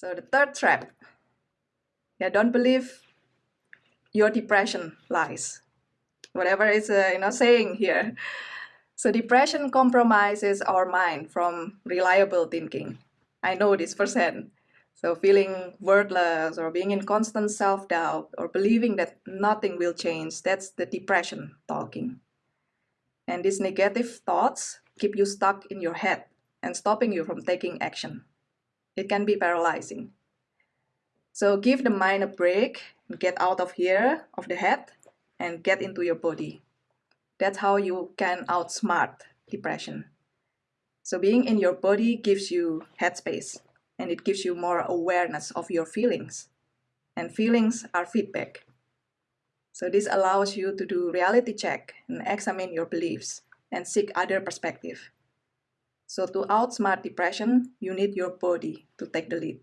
So the third trap, yeah, don't believe your depression lies. Whatever is uh, you know saying here. So depression compromises our mind from reliable thinking. I know this firsthand. So feeling worthless or being in constant self-doubt or believing that nothing will change, that's the depression talking. And these negative thoughts keep you stuck in your head and stopping you from taking action. It can be paralyzing. So give the mind a break, and get out of here, of the head, and get into your body. That's how you can outsmart depression. So being in your body gives you headspace and it gives you more awareness of your feelings. And feelings are feedback. So this allows you to do reality check and examine your beliefs and seek other perspective. So to outsmart depression, you need your body to take the lead.